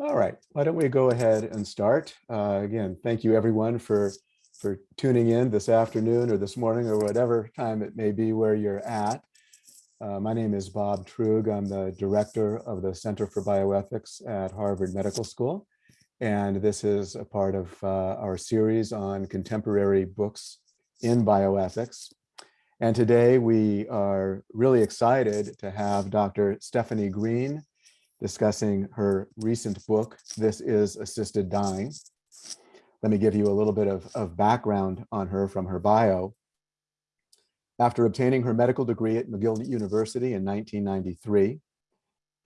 All right, why don't we go ahead and start? Uh, again, thank you everyone for for tuning in this afternoon or this morning or whatever time it may be where you're at. Uh, my name is Bob Truog. I'm the director of the Center for Bioethics at Harvard Medical School. And this is a part of uh, our series on contemporary books in bioethics. And today we are really excited to have Dr. Stefanie Green discussing her recent book, This is Assisted Dying. Let me give you a little bit of, of background on her from her bio. After obtaining her medical degree at McGill University in 1993,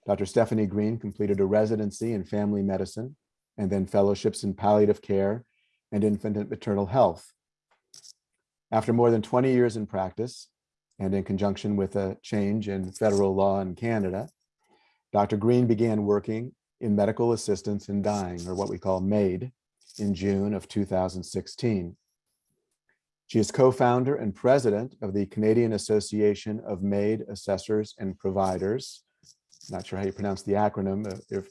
Dr. Stefanie Green completed a residency in family medicine and then fellowships in palliative care and infant and maternal health. After more than 20 years in practice, and in conjunction with a change in federal law in Canada, Dr. Green began working in medical assistance in dying, or what we call MAID, in June of 2016. She is co-founder and president of the Canadian Association of MAID Assessors and Providers. Not sure how you pronounce the acronym. Uh, if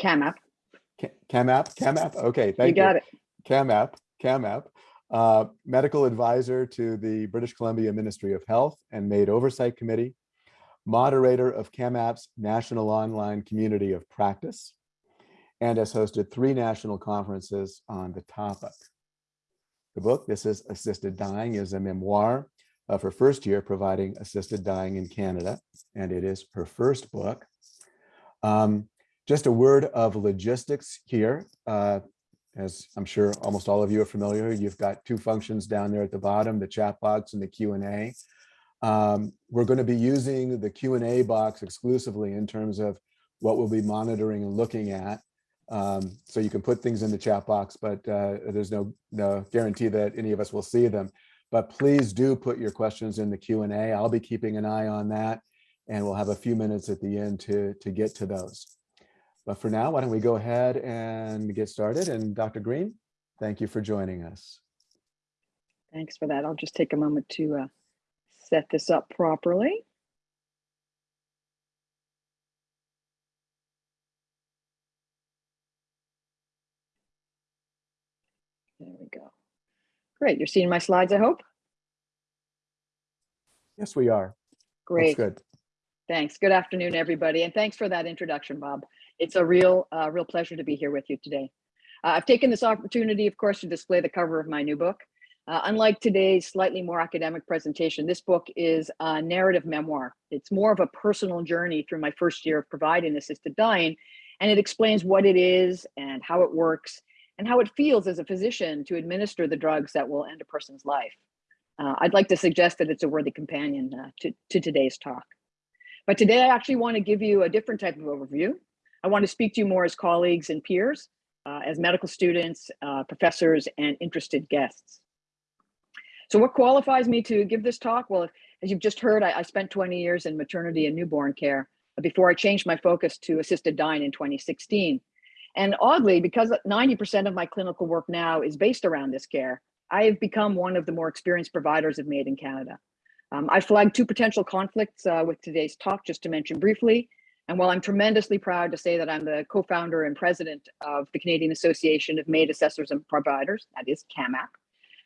CAMAP. CAMAP, CAMAP, okay, thank you. You got it. CAMAP, CAMAP, uh, medical advisor to the British Columbia Ministry of Health and MAID Oversight Committee, moderator of CAMAP's National Online Community of Practice, and has hosted three national conferences on the topic. The book, This is Assisted Dying, is a memoir of her first year providing assisted dying in Canada, and it is her first book. Um, just a word of logistics here. Uh, as I'm sure almost all of you are familiar, you've got two functions down there at the bottom, the chat box and the Q&A. Um, we're going to be using the Q&A box exclusively in terms of what we'll be monitoring and looking at. Um, so you can put things in the chat box, but uh, there's no, no guarantee that any of us will see them. But please do put your questions in the Q&A. I'll be keeping an eye on that, and we'll have a few minutes at the end to, to get to those. But for now, why don't we go ahead and get started? And Dr. Green, thank you for joining us. Thanks for that. I'll just take a moment to uh, set this up properly. There we go. Great. You're seeing my slides, I hope? Yes, we are. Great. That's good. Thanks. Good afternoon, everybody. And thanks for that introduction, Bob. It's a real, uh, real pleasure to be here with you today. Uh, I've taken this opportunity, of course, to display the cover of my new book, uh, unlike today's slightly more academic presentation, this book is a narrative memoir. It's more of a personal journey through my first year of providing assisted dying, and it explains what it is and how it works and how it feels as a physician to administer the drugs that will end a person's life. Uh, I'd like to suggest that it's a worthy companion uh, to, to today's talk. But today I actually want to give you a different type of overview. I want to speak to you more as colleagues and peers, uh, as medical students, uh, professors, and interested guests. So what qualifies me to give this talk? Well, as you've just heard, I, I spent 20 years in maternity and newborn care before I changed my focus to assisted dying in 2016. And oddly, because 90% of my clinical work now is based around this care, I have become one of the more experienced providers of MAID in Canada. Um, I flagged two potential conflicts uh, with today's talk, just to mention briefly. And while I'm tremendously proud to say that I'm the co-founder and president of the Canadian Association of MAID Assessors and Providers, that is CAMAP,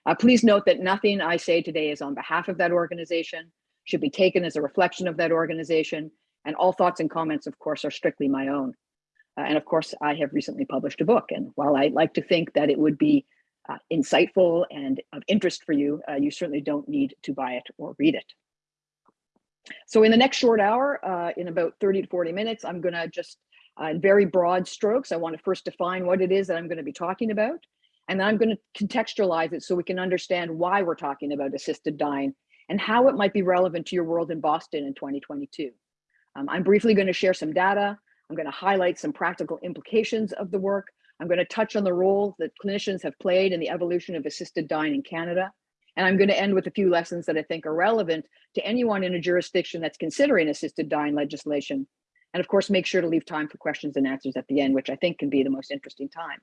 uh, please note that nothing I say today is on behalf of that organization, should be taken as a reflection of that organization, and all thoughts and comments, of course, are strictly my own. Uh, and of course, I have recently published a book, and while I'd like to think that it would be uh, insightful and of interest for you, uh, you certainly don't need to buy it or read it. So in the next short hour, uh, in about 30 to 40 minutes, I'm gonna just, uh, in very broad strokes, I wanna first define what it is that I'm gonna be talking about. And then I'm going to contextualize it so we can understand why we're talking about assisted dying and how it might be relevant to your world in Boston in 2022. Um, I'm briefly going to share some data. I'm going to highlight some practical implications of the work. I'm going to touch on the role that clinicians have played in the evolution of assisted dying in Canada. And I'm going to end with a few lessons that I think are relevant to anyone in a jurisdiction that's considering assisted dying legislation. And of course, make sure to leave time for questions and answers at the end, which I think can be the most interesting time.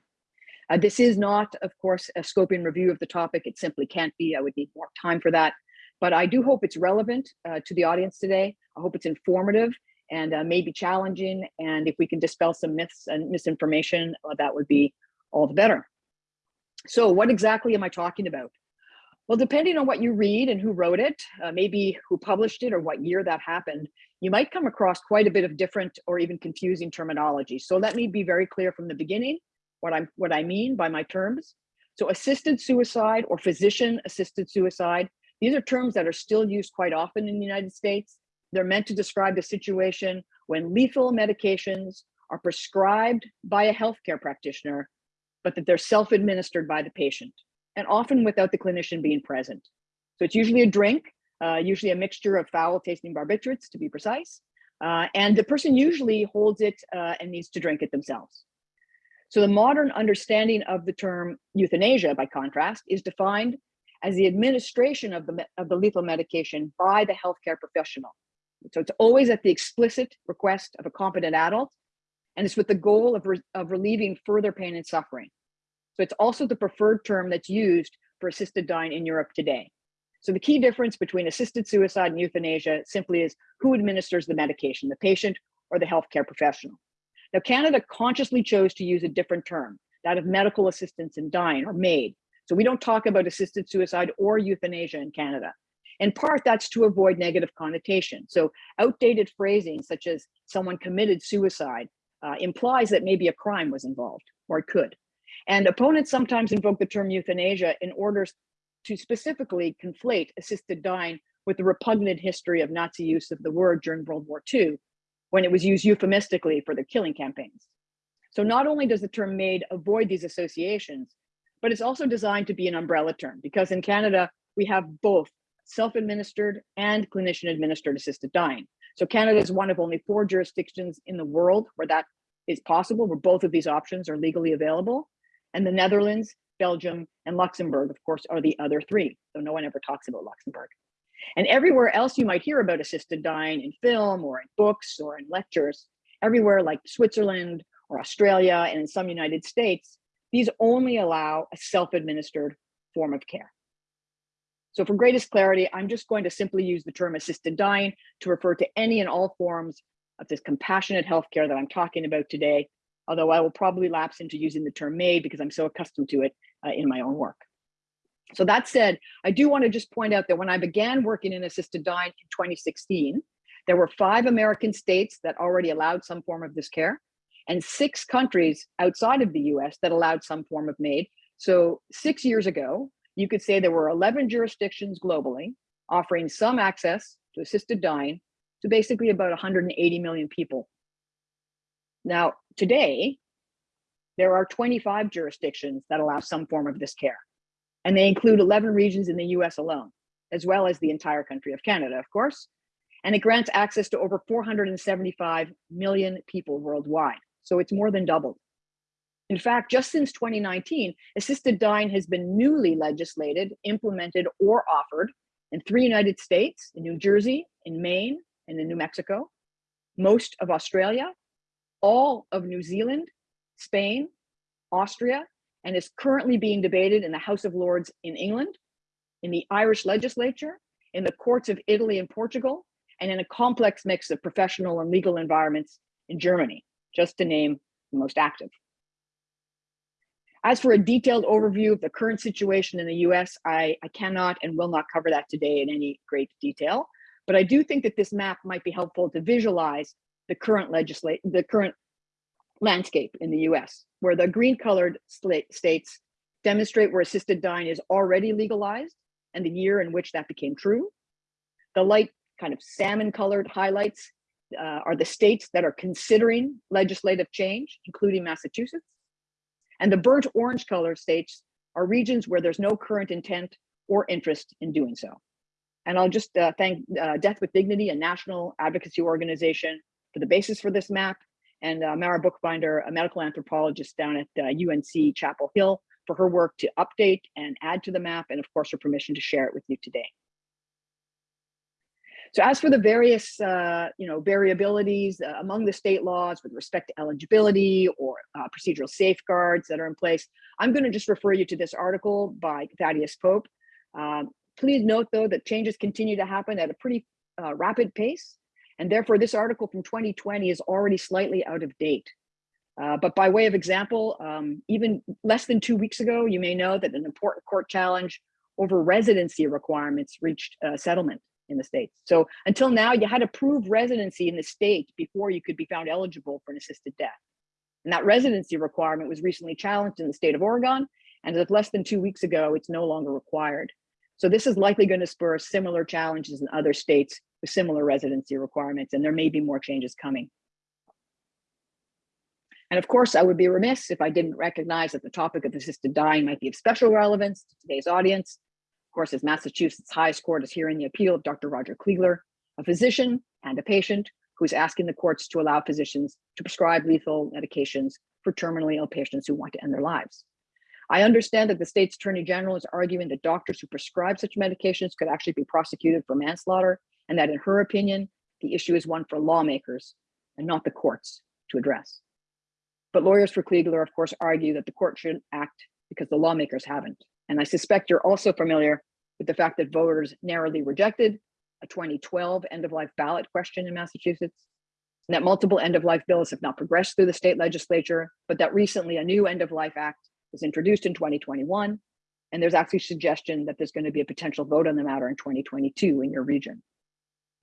Uh, this is not, of course, a scoping review of the topic. It simply can't be. I would need more time for that. But I do hope it's relevant uh, to the audience today. I hope it's informative. and uh, may be challenging. And if we can dispel some myths and misinformation, uh, that would be all the better. So what exactly am I talking about? Well, depending on what you read and who wrote it, uh, maybe who published it or what year that happened, you might come across quite a bit of different or even confusing terminology. So let me be very clear from the beginning what I'm what I mean by my terms. So assisted suicide or physician assisted suicide, these are terms that are still used quite often in the United States. They're meant to describe the situation when lethal medications are prescribed by a healthcare practitioner, but that they're self-administered by the patient and often without the clinician being present. So it's usually a drink, uh, usually a mixture of foul tasting barbiturates to be precise. Uh, and the person usually holds it uh, and needs to drink it themselves. So the modern understanding of the term euthanasia, by contrast, is defined as the administration of the, of the lethal medication by the healthcare professional. So it's always at the explicit request of a competent adult, and it's with the goal of, re of relieving further pain and suffering. So it's also the preferred term that's used for assisted dying in Europe today. So the key difference between assisted suicide and euthanasia simply is who administers the medication, the patient or the healthcare professional. Now, Canada consciously chose to use a different term, that of medical assistance in dying or MAID. So we don't talk about assisted suicide or euthanasia in Canada. In part, that's to avoid negative connotation. So outdated phrasing such as someone committed suicide uh, implies that maybe a crime was involved or it could. And opponents sometimes invoke the term euthanasia in order to specifically conflate assisted dying with the repugnant history of Nazi use of the word during World War II, when it was used euphemistically for the killing campaigns. So not only does the term MAID avoid these associations, but it's also designed to be an umbrella term because in Canada, we have both self-administered and clinician-administered assisted dying. So Canada is one of only four jurisdictions in the world where that is possible, where both of these options are legally available. And the Netherlands, Belgium, and Luxembourg, of course, are the other three. So no one ever talks about Luxembourg. And everywhere else you might hear about assisted dying in film or in books or in lectures, everywhere like Switzerland or Australia and in some United States, these only allow a self-administered form of care. So for greatest clarity, I'm just going to simply use the term assisted dying to refer to any and all forms of this compassionate healthcare that I'm talking about today, although I will probably lapse into using the term MAID because I'm so accustomed to it uh, in my own work. So that said, I do want to just point out that when I began working in assisted dying in 2016, there were five American states that already allowed some form of this care and six countries outside of the US that allowed some form of MAID. So six years ago, you could say there were 11 jurisdictions globally offering some access to assisted dying to basically about 180 million people. Now, today, there are 25 jurisdictions that allow some form of this care, and they include 11 regions in the US alone, as well as the entire country of Canada, of course. And it grants access to over 475 million people worldwide. So it's more than doubled. In fact, just since 2019, assisted dying has been newly legislated, implemented, or offered in three United States, in New Jersey, in Maine, and in New Mexico, most of Australia, all of New Zealand, Spain, Austria, and is currently being debated in the House of Lords in England, in the Irish legislature, in the courts of Italy and Portugal, and in a complex mix of professional and legal environments in Germany, just to name the most active. As for a detailed overview of the current situation in the US, I, I cannot and will not cover that today in any great detail, but I do think that this map might be helpful to visualize the current the current landscape in the US, where the green colored states demonstrate where assisted dying is already legalized and the year in which that became true. The light kind of salmon colored highlights uh, are the states that are considering legislative change, including Massachusetts. And the burnt orange colored states are regions where there's no current intent or interest in doing so. And I'll just uh, thank uh, Death with Dignity, a national advocacy organization, for the basis for this map, and uh, Mara Buchbinder, a medical anthropologist down at UNC uh, Chapel Hill, for her work to update and add to the map, and of course, her permission to share it with you today. So as for the various, uh, you know, variabilities uh, among the state laws with respect to eligibility or uh, procedural safeguards that are in place, I'm going to just refer you to this article by Thaddeus Pope. Um, please note, though, that changes continue to happen at a pretty uh, rapid pace And therefore, this article from 2020 is already slightly out of date. Uh, but by way of example, um, even less than two weeks ago, you may know that an important court challenge over residency requirements reached a settlement in the states. So until now, you had to prove residency in the state before you could be found eligible for an assisted death. And that residency requirement was recently challenged in the state of Oregon. And as of less than two weeks ago, it's no longer required. So this is likely going to spur similar challenges in other states with similar residency requirements, and there may be more changes coming. And of course, I would be remiss if I didn't recognize that the topic of assisted dying might be of special relevance to today's audience. Of course, as Massachusetts highest court is hearing the appeal of Dr. Roger Kligler, a physician and a patient who's asking the courts to allow physicians to prescribe lethal medications for terminally ill patients who want to end their lives. I understand that the state's attorney general is arguing that doctors who prescribe such medications could actually be prosecuted for manslaughter, and that in her opinion, the issue is one for lawmakers and not the courts to address. But lawyers for Kligler, of course, argue that the court shouldn't act because the lawmakers haven't. And I suspect you're also familiar with the fact that voters narrowly rejected a 2012 end-of-life ballot question in Massachusetts, and that multiple end-of-life bills have not progressed through the state legislature, but that recently a new end-of-life act was introduced in 2021, and there's actually suggestion that there's going to be a potential vote on the matter in 2022 in your region.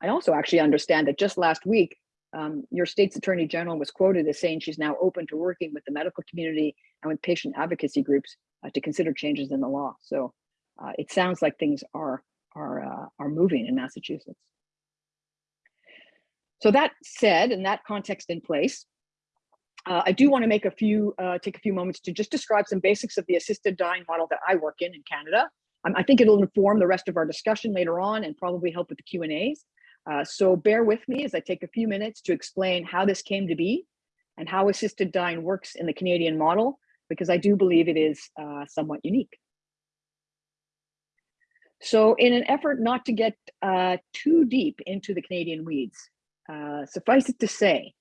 I also actually understand that just last week, um, your state's attorney general was quoted as saying she's now open to working with the medical community and with patient advocacy groups uh, to consider changes in the law. So uh, it sounds like things are are uh, are moving in Massachusetts. So that said, in that context in place, uh, I do want to make a few uh, take a few moments to just describe some basics of the assisted dying model that I work in in Canada. Um, I think it'll inform the rest of our discussion later on and probably help with the Q and A's. Uh, so bear with me as I take a few minutes to explain how this came to be and how assisted dying works in the Canadian model, because I do believe it is uh, somewhat unique. So in an effort not to get uh, too deep into the Canadian weeds, uh, suffice it to say,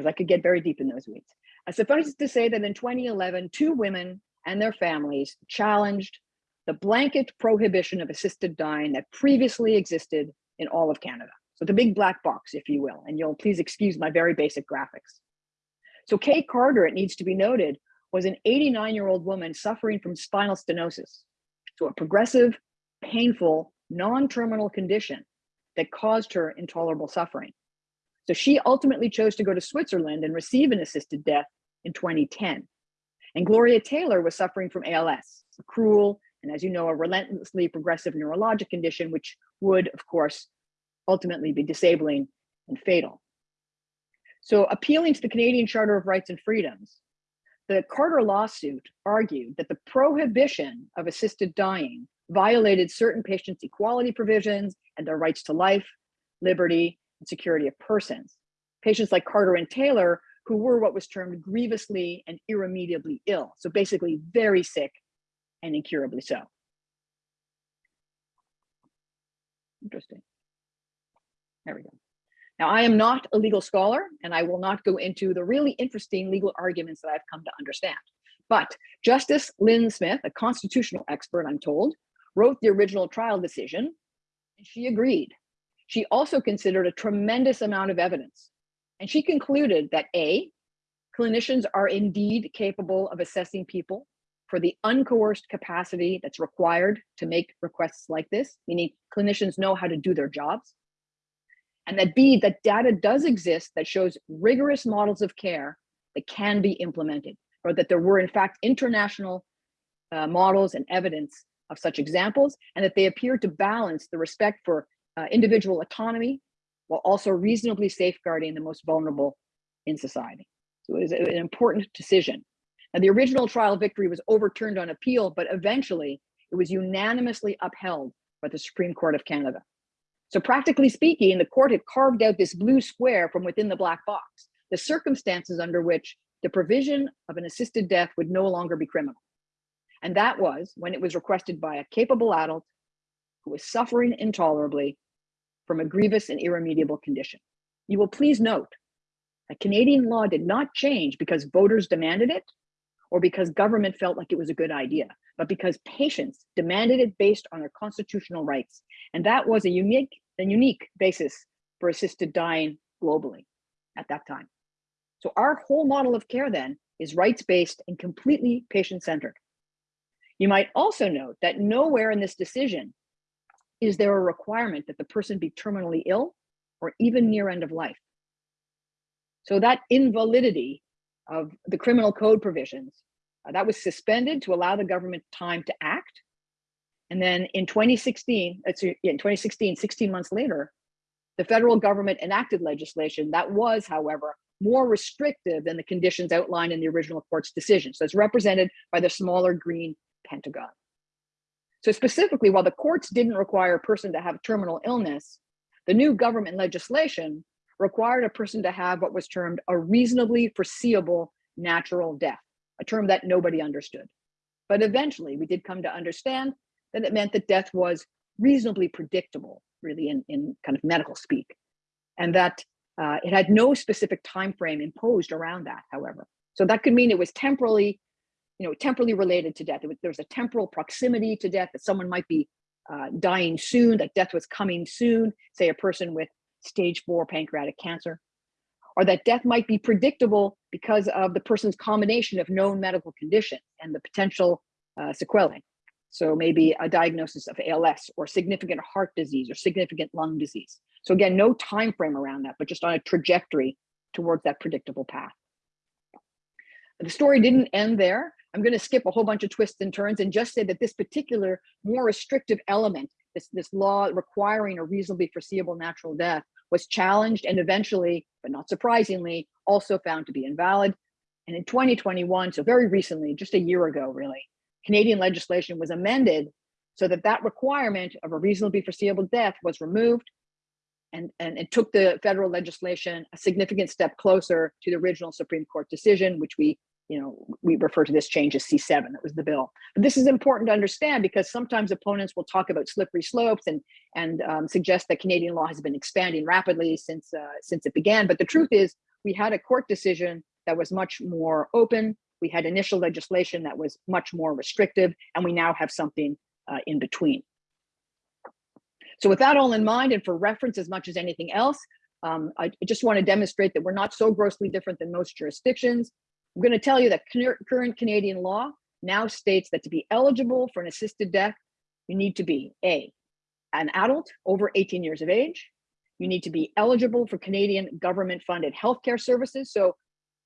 because I could get very deep in those weeds, uh, suffice it to say that in 2011, two women and their families challenged the blanket prohibition of assisted dying that previously existed in all of Canada. So the big black box, if you will, and you'll please excuse my very basic graphics. So Kay Carter, it needs to be noted, was an 89 year old woman suffering from spinal stenosis. So a progressive, painful, non-terminal condition that caused her intolerable suffering. So she ultimately chose to go to Switzerland and receive an assisted death in 2010. And Gloria Taylor was suffering from ALS, a cruel and as you know, a relentlessly progressive neurologic condition, which would, of course, ultimately be disabling and fatal. So appealing to the Canadian Charter of Rights and Freedoms, the Carter lawsuit argued that the prohibition of assisted dying violated certain patients' equality provisions and their rights to life, liberty, and security of persons. Patients like Carter and Taylor, who were what was termed grievously and irremediably ill, so basically very sick and incurably so. Interesting. There we go. Now, I am not a legal scholar, and I will not go into the really interesting legal arguments that I've come to understand. But Justice Lynn Smith, a constitutional expert, I'm told, wrote the original trial decision, and she agreed. She also considered a tremendous amount of evidence, and she concluded that A, clinicians are indeed capable of assessing people for the uncoerced capacity that's required to make requests like this, meaning clinicians know how to do their jobs. And that B, that data does exist that shows rigorous models of care that can be implemented, or that there were in fact international uh, models and evidence of such examples, and that they appear to balance the respect for uh, individual autonomy while also reasonably safeguarding the most vulnerable in society. So it was an important decision. Now, the original trial victory was overturned on appeal, but eventually it was unanimously upheld by the Supreme Court of Canada. So practically speaking, the court had carved out this blue square from within the black box, the circumstances under which the provision of an assisted death would no longer be criminal. And that was when it was requested by a capable adult who was suffering intolerably from a grievous and irremediable condition. You will please note that Canadian law did not change because voters demanded it or because government felt like it was a good idea, but because patients demanded it based on their constitutional rights. And that was a unique, a unique basis for assisted dying globally at that time. So our whole model of care then is rights-based and completely patient-centered. You might also note that nowhere in this decision is there a requirement that the person be terminally ill or even near end of life. So that invalidity of the criminal code provisions, uh, that was suspended to allow the government time to act. And then in 2016, uh, in 2016, 16 months later, the federal government enacted legislation that was, however, more restrictive than the conditions outlined in the original court's decision. So it's represented by the smaller green pentagon. So specifically, while the courts didn't require a person to have terminal illness, the new government legislation required a person to have what was termed a reasonably foreseeable natural death, a term that nobody understood. But eventually we did come to understand that it meant that death was reasonably predictable, really in, in kind of medical speak, and that uh, it had no specific time frame imposed around that, however. So that could mean it was temporally, you know, temporally related to death. There's a temporal proximity to death that someone might be uh, dying soon, that death was coming soon, say a person with stage four pancreatic cancer, or that death might be predictable because of the person's combination of known medical condition and the potential uh, sequelae. So maybe a diagnosis of ALS or significant heart disease or significant lung disease. So again, no time frame around that, but just on a trajectory towards that predictable path. The story didn't end there. I'm going to skip a whole bunch of twists and turns and just say that this particular more restrictive element, this, this law requiring a reasonably foreseeable natural death, was challenged and eventually, but not surprisingly, also found to be invalid. And in 2021, so very recently, just a year ago, really, Canadian legislation was amended so that that requirement of a reasonably foreseeable death was removed and, and it took the federal legislation a significant step closer to the original Supreme Court decision, which we, you know, we refer to this change as C7, that was the bill. But this is important to understand because sometimes opponents will talk about slippery slopes and, and um, suggest that Canadian law has been expanding rapidly since, uh, since it began. But the truth is we had a court decision that was much more open. We had initial legislation that was much more restrictive, and we now have something uh, in between. So with that all in mind, and for reference as much as anything else, um, I just want to demonstrate that we're not so grossly different than most jurisdictions. I'm going to tell you that current Canadian law now states that to be eligible for an assisted death, you need to be A, an adult over 18 years of age. You need to be eligible for Canadian government funded healthcare services. So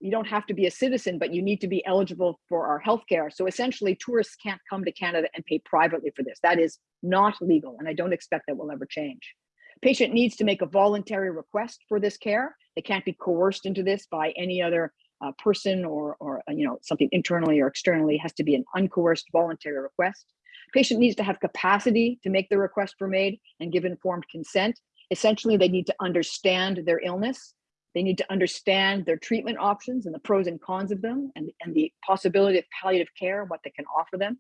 you don't have to be a citizen, but you need to be eligible for our healthcare. So essentially tourists can't come to Canada and pay privately for this. That is not legal. And I don't expect that will ever change. Patient needs to make a voluntary request for this care. They can't be coerced into this by any other uh, person or, or uh, you know, something internally or externally. Has to be an uncoerced voluntary request. Patient needs to have capacity to make the request for MAID and give informed consent. Essentially, they need to understand their illness they need to understand their treatment options and the pros and cons of them and, and the possibility of palliative care, what they can offer them.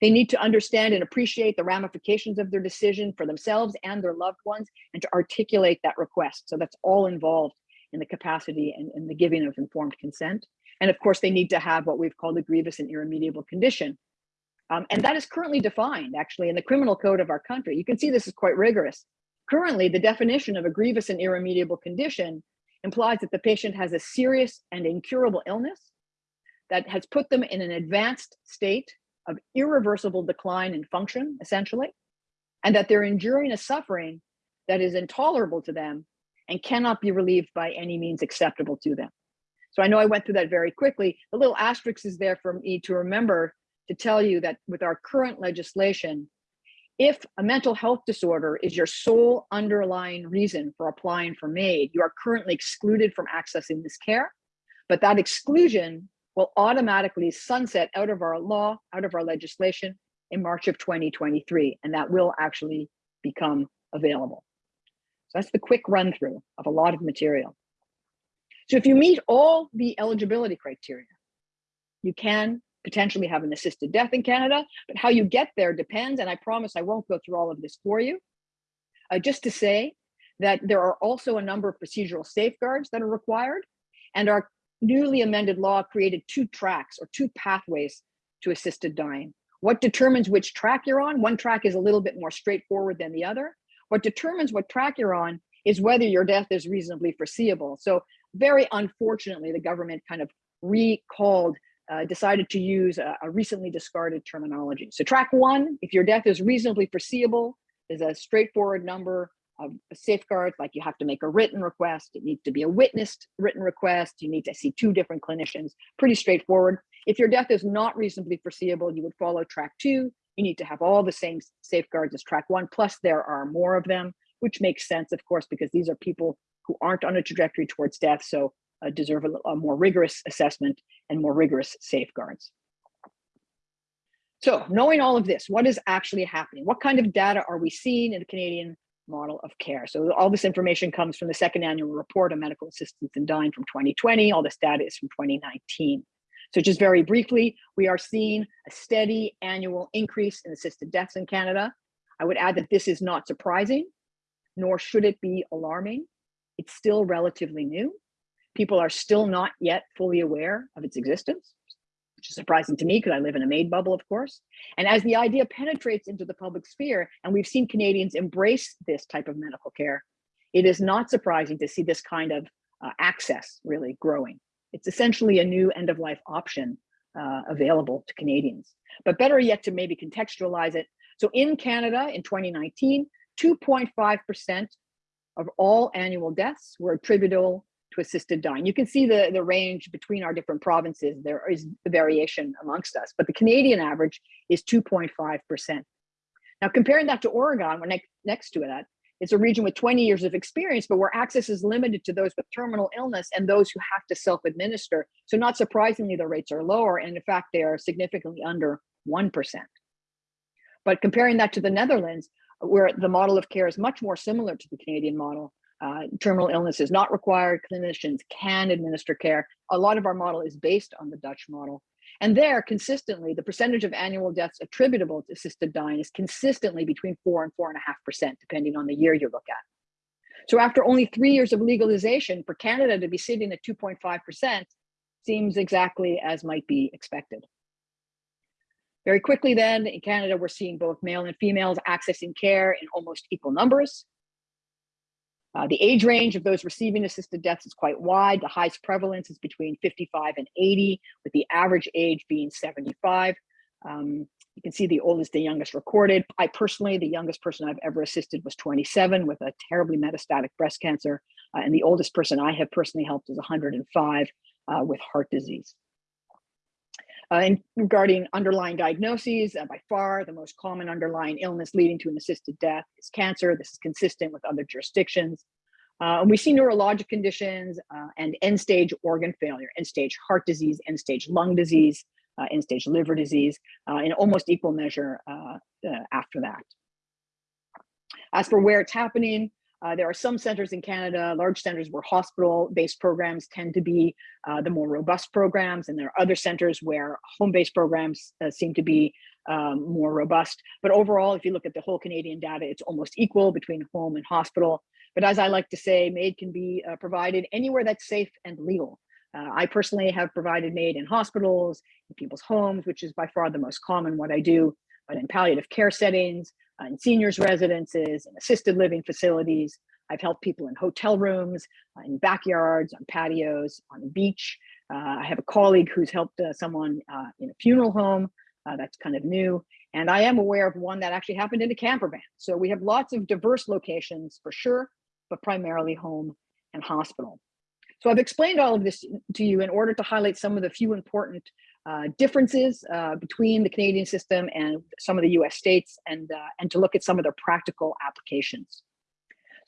They need to understand and appreciate the ramifications of their decision for themselves and their loved ones and to articulate that request. So that's all involved in the capacity and, and the giving of informed consent. And of course, they need to have what we've called a grievous and irremediable condition. Um, and that is currently defined actually in the criminal code of our country. You can see this is quite rigorous. Currently, the definition of a grievous and irremediable condition implies that the patient has a serious and incurable illness that has put them in an advanced state of irreversible decline in function, essentially, and that they're enduring a suffering that is intolerable to them and cannot be relieved by any means acceptable to them. So I know I went through that very quickly. The little asterisk is there for me to remember to tell you that with our current legislation, if a mental health disorder is your sole underlying reason for applying for MAID, you are currently excluded from accessing this care, but that exclusion will automatically sunset out of our law, out of our legislation in March of 2023, and that will actually become available. So that's the quick run through of a lot of material. So if you meet all the eligibility criteria, you can potentially have an assisted death in Canada, but how you get there depends. And I promise I won't go through all of this for you. Uh, just to say that there are also a number of procedural safeguards that are required and our newly amended law created two tracks or two pathways to assisted dying. What determines which track you're on? One track is a little bit more straightforward than the other. What determines what track you're on is whether your death is reasonably foreseeable. So very unfortunately, the government kind of recalled, uh, decided to use a, a recently discarded terminology. So track one, if your death is reasonably foreseeable, is a straightforward number of safeguards, like you have to make a written request, it needs to be a witnessed written request, you need to see two different clinicians, pretty straightforward. If your death is not reasonably foreseeable, you would follow track two, you need to have all the same safeguards as track one, plus there are more of them, which makes sense, of course, because these are people who aren't on a trajectory towards death, so uh, deserve a, a more rigorous assessment and more rigorous safeguards. So knowing all of this, what is actually happening? What kind of data are we seeing in the Canadian model of care? So all this information comes from the second annual report on medical assistance in dying from 2020. All this data is from 2019. So just very briefly, we are seeing a steady annual increase in assisted deaths in Canada. I would add that this is not surprising, nor should it be alarming. It's still relatively new. People are still not yet fully aware of its existence, which is surprising to me because I live in a MAID bubble, of course. And as the idea penetrates into the public sphere, and we've seen Canadians embrace this type of medical care, it is not surprising to see this kind of uh, access really growing. It's essentially a new end of life option uh, available to Canadians. But better yet to maybe contextualize it. So in Canada in 2019, 2.5% of all annual deaths were attributable to assisted dying. You can see the, the range between our different provinces. There is a variation amongst us, but the Canadian average is 2.5%. Now comparing that to Oregon, we're next, next to that, it's a region with 20 years of experience, but where access is limited to those with terminal illness and those who have to self-administer. So not surprisingly, the rates are lower. And in fact, they are significantly under 1%. But comparing that to the Netherlands, where the model of care is much more similar to the Canadian model, uh, terminal illness is not required, clinicians can administer care. A lot of our model is based on the Dutch model. And there, consistently, the percentage of annual deaths attributable to assisted dying is consistently between four and four and a half percent, depending on the year you look at. So after only three years of legalization, for Canada to be sitting at 2.5% seems exactly as might be expected. Very quickly then, in Canada, we're seeing both male and females accessing care in almost equal numbers. Uh, the age range of those receiving assisted deaths is quite wide. The highest prevalence is between 55 and 80, with the average age being 75. Um, you can see the oldest, the youngest recorded. I personally, the youngest person I've ever assisted was 27 with a terribly metastatic breast cancer. Uh, and the oldest person I have personally helped is 105 uh, with heart disease. Uh, and regarding underlying diagnoses, uh, by far the most common underlying illness leading to an assisted death is cancer. This is consistent with other jurisdictions. Uh, and we see neurologic conditions uh, and end-stage organ failure, end-stage heart disease, end-stage lung disease, uh, end-stage liver disease uh, in almost equal measure after that. As for where it's happening, uh, there are some centers in Canada, large centers where hospital-based programs tend to be uh, the more robust programs, and there are other centers where home-based programs uh, seem to be um, more robust. But overall, if you look at the whole Canadian data, it's almost equal between home and hospital. But as I like to say, MAID can be uh, provided anywhere that's safe and legal. Uh, I personally have provided MAID in hospitals, in people's homes, which is by far the most common what I do, but in palliative care settings, in seniors residences, in assisted living facilities. I've helped people in hotel rooms, uh, in backyards, on patios, on the beach. Uh, I have a colleague who's helped uh, someone uh, in a funeral home. Uh, that's kind of new. And I am aware of one that actually happened in a camper van. So we have lots of diverse locations for sure, but primarily home and hospital. So I've explained all of this to you in order to highlight some of the few important uh, differences uh, between the Canadian system and some of the US states and, uh, and to look at some of their practical applications.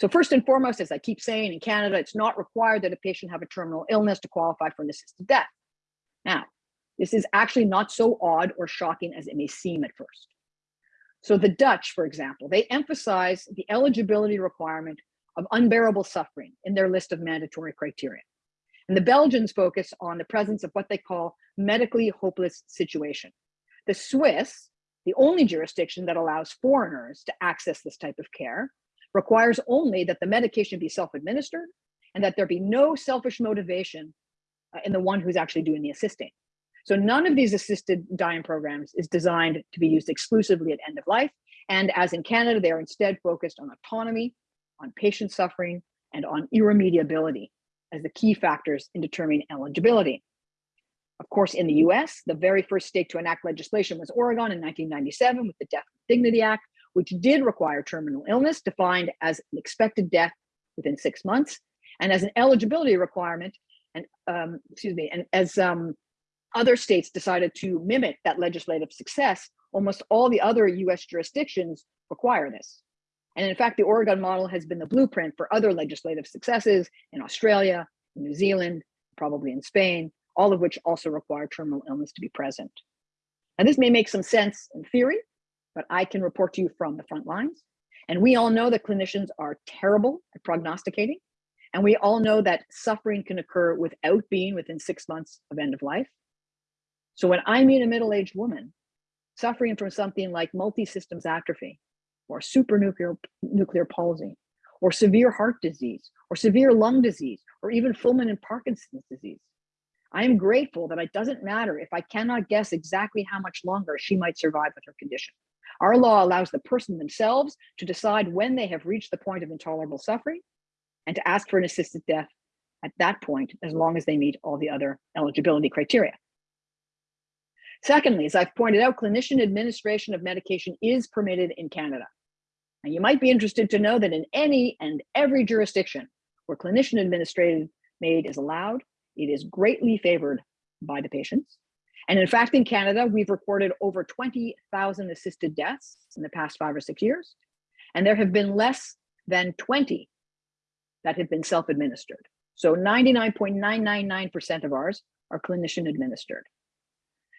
So first and foremost, as I keep saying, in Canada, it's not required that a patient have a terminal illness to qualify for an assisted death. Now, this is actually not so odd or shocking as it may seem at first. So the Dutch, for example, they emphasize the eligibility requirement of unbearable suffering in their list of mandatory criteria. And the Belgians focus on the presence of what they call medically hopeless situation. The Swiss, the only jurisdiction that allows foreigners to access this type of care, requires only that the medication be self-administered and that there be no selfish motivation uh, in the one who's actually doing the assisting. So none of these assisted dying programs is designed to be used exclusively at end of life. And as in Canada, they're instead focused on autonomy, on patient suffering, and on irremediability as the key factors in determining eligibility. Of course, in the US, the very first state to enact legislation was Oregon in 1997 with the Death with Dignity Act, which did require terminal illness defined as an expected death within six months and as an eligibility requirement and um, excuse me, and as um, other states decided to mimic that legislative success, almost all the other US jurisdictions require this. And in fact, the Oregon model has been the blueprint for other legislative successes in Australia, New Zealand, probably in Spain, all of which also require terminal illness to be present. And this may make some sense in theory, but I can report to you from the front lines. And we all know that clinicians are terrible at prognosticating. And we all know that suffering can occur without being within six months of end of life. So when I meet a middle-aged woman suffering from something like multi-systems atrophy or supranuclear nuclear palsy or severe heart disease or severe lung disease or even fulminant Parkinson's disease, I am grateful that it doesn't matter if I cannot guess exactly how much longer she might survive with her condition. Our law allows the person themselves to decide when they have reached the point of intolerable suffering and to ask for an assisted death at that point, as long as they meet all the other eligibility criteria. Secondly, as I've pointed out, clinician administration of medication is permitted in Canada. And you might be interested to know that in any and every jurisdiction where clinician administrated MAID is allowed, it is greatly favored by the patients. And in fact, in Canada, we've recorded over 20,000 assisted deaths in the past five or six years. And there have been less than 20 that have been self-administered. So 99.999% of ours are clinician administered.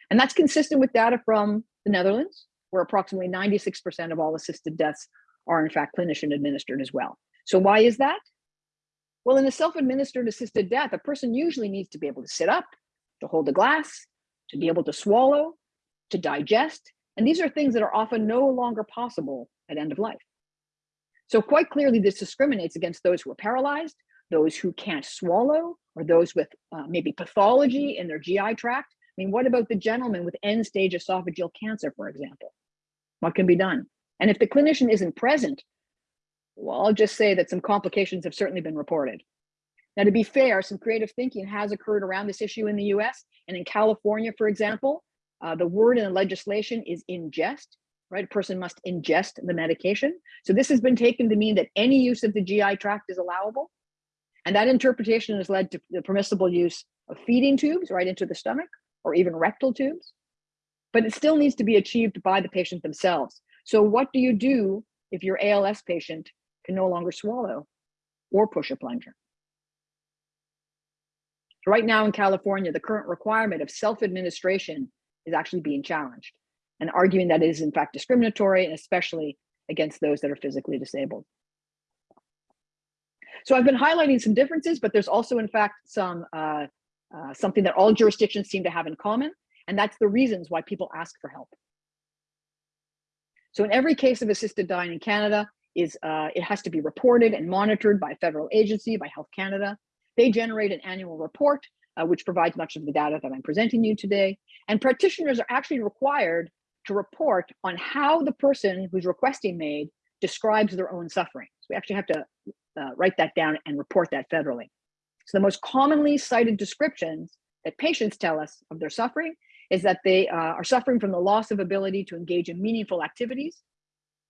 And that's consistent with data from the Netherlands, where approximately 96% of all assisted deaths are in fact clinician administered as well. So why is that? Well, in a self-administered assisted death, a person usually needs to be able to sit up, to hold a glass, to be able to swallow, to digest. And these are things that are often no longer possible at end of life. So quite clearly, this discriminates against those who are paralyzed, those who can't swallow, or those with uh, maybe pathology in their GI tract. I mean, what about the gentleman with end stage esophageal cancer, for example? What can be done? And if the clinician isn't present, well, I'll just say that some complications have certainly been reported. Now, to be fair, some creative thinking has occurred around this issue in the US and in California, for example, uh, the word in the legislation is ingest, right? A person must ingest the medication. So this has been taken to mean that any use of the GI tract is allowable. And that interpretation has led to the permissible use of feeding tubes right into the stomach or even rectal tubes. But it still needs to be achieved by the patient themselves. So what do you do if your ALS patient can no longer swallow or push a plunger? Right now in California, the current requirement of self-administration is actually being challenged and arguing that it is in fact discriminatory and especially against those that are physically disabled. So I've been highlighting some differences, but there's also in fact some uh, uh, something that all jurisdictions seem to have in common, and that's the reasons why people ask for help. So in every case of assisted dying in Canada, is uh, it has to be reported and monitored by a federal agency, by Health Canada. They generate an annual report, uh, which provides much of the data that I'm presenting you today. And practitioners are actually required to report on how the person who's requesting MAID describes their own suffering. So we actually have to uh, write that down and report that federally. So the most commonly cited descriptions that patients tell us of their suffering is that they uh, are suffering from the loss of ability to engage in meaningful activities.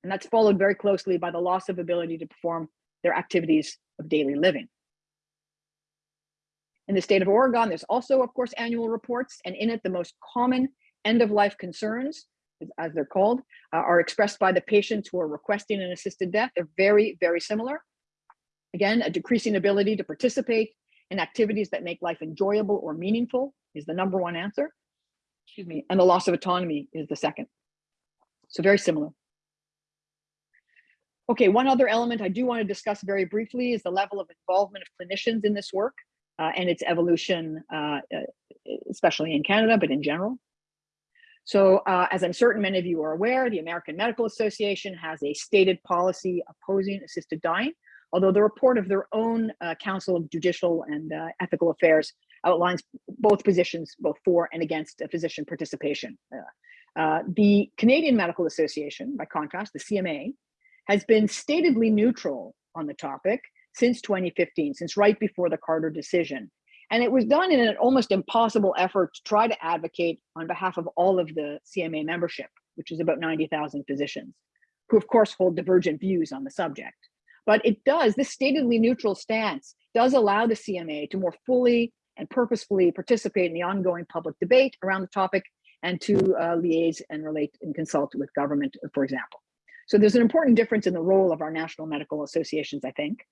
And that's followed very closely by the loss of ability to perform their activities of daily living. In the state of Oregon, there's also, of course, annual reports, and in it, the most common end-of-life concerns, as they're called, uh, are expressed by the patients who are requesting an assisted death. They're very, very similar. Again, a decreasing ability to participate in activities that make life enjoyable or meaningful is the number one answer. Excuse me, and the loss of autonomy is the second. So very similar. Okay, one other element I do want to discuss very briefly is the level of involvement of clinicians in this work uh, and its evolution, uh, uh, especially in Canada, but in general. So uh, as I'm certain many of you are aware, the American Medical Association has a stated policy opposing assisted dying, although the report of their own uh, Council of Judicial and uh, Ethical Affairs outlines both positions, both for and against physician participation. the Canadian Medical Association, by contrast, the CMA, has been statedly neutral on the topic since 2015, since right before the Carter decision. And it was done in an almost impossible effort to try to advocate on behalf of all of the CMA membership, which is about 90,000 physicians, who of course hold divergent views on the subject. But it does, this statedly neutral stance does allow the CMA to more fully and purposefully participate in the ongoing public debate around the topic and to uh, liaise and relate and consult with government, for example. So there's an important difference in the role of our national medical associations, I think.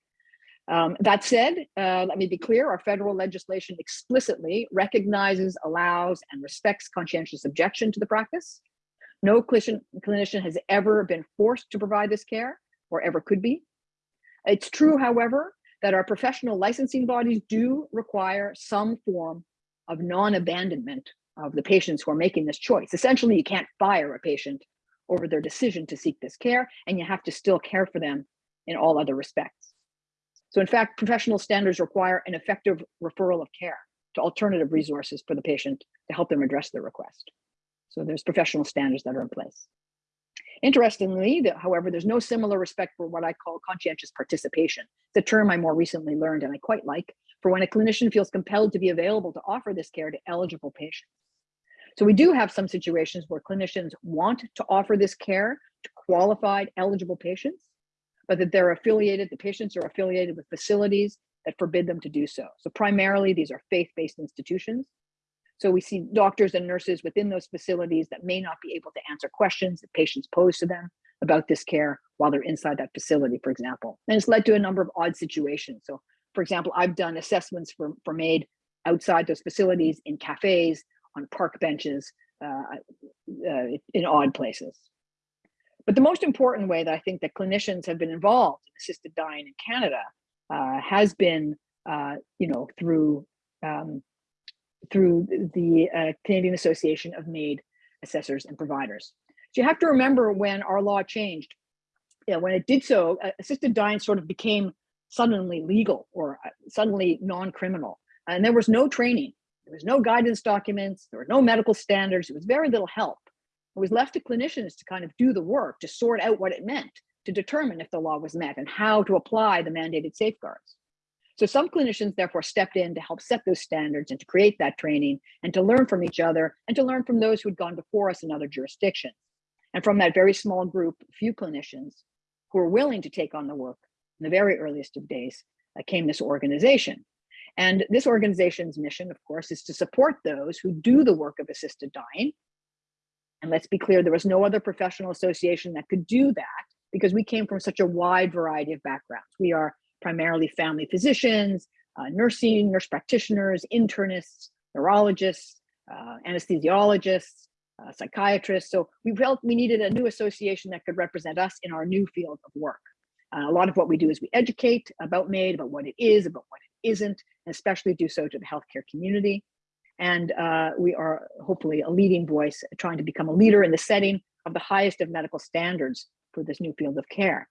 Um, that said, uh, let me be clear, our federal legislation explicitly recognizes, allows, and respects conscientious objection to the practice. No clinician, clinician has ever been forced to provide this care or ever could be. It's true, however, that our professional licensing bodies do require some form of non-abandonment of the patients who are making this choice. Essentially, you can't fire a patient over their decision to seek this care, and you have to still care for them in all other respects. So in fact, professional standards require an effective referral of care to alternative resources for the patient to help them address their request. So there's professional standards that are in place. Interestingly, however, there's no similar respect for what I call conscientious participation. It's a term I more recently learned and I quite like for when a clinician feels compelled to be available to offer this care to eligible patients. So we do have some situations where clinicians want to offer this care to qualified eligible patients, but that they're affiliated, the patients are affiliated with facilities that forbid them to do so. So primarily these are faith-based institutions so we see doctors and nurses within those facilities that may not be able to answer questions that patients pose to them about this care while they're inside that facility, for example. And it's led to a number of odd situations. So for example, I've done assessments for, for MAID outside those facilities in cafes, on park benches, uh, uh, in odd places. But the most important way that I think that clinicians have been involved in assisted dying in Canada uh, has been, you know, through um, through the uh, Canadian Association of MAID Assessors and Providers. So you have to remember when our law changed, you know, when it did so, uh, assisted dying sort of became suddenly legal or suddenly non-criminal. And there was no training, there was no guidance documents, there were no medical standards, it was very little help. It was left to clinicians to kind of do the work to sort out what it meant, to determine if the law was met and how to apply the mandated safeguards. So some clinicians therefore stepped in to help set those standards and to create that training and to learn from each other and to learn from those who had gone before us in other jurisdictions. And from that very small group, few clinicians who were willing to take on the work in the very earliest of days uh, came this organization. And this organization's mission, of course, is to support those who do the work of assisted dying. And let's be clear, there was no other professional association that could do that because we came from such a wide variety of backgrounds. We are primarily family physicians, uh, nursing, nurse practitioners, internists, neurologists, uh, anesthesiologists, uh, psychiatrists. So we felt we needed a new association that could represent us in our new field of work. Uh, a lot of what we do is we educate about MAID, about what it is, about what it isn't, especially do so to the healthcare community. And uh, we are hopefully a leading voice trying to become a leader in the setting of the highest of medical standards for this new field of care.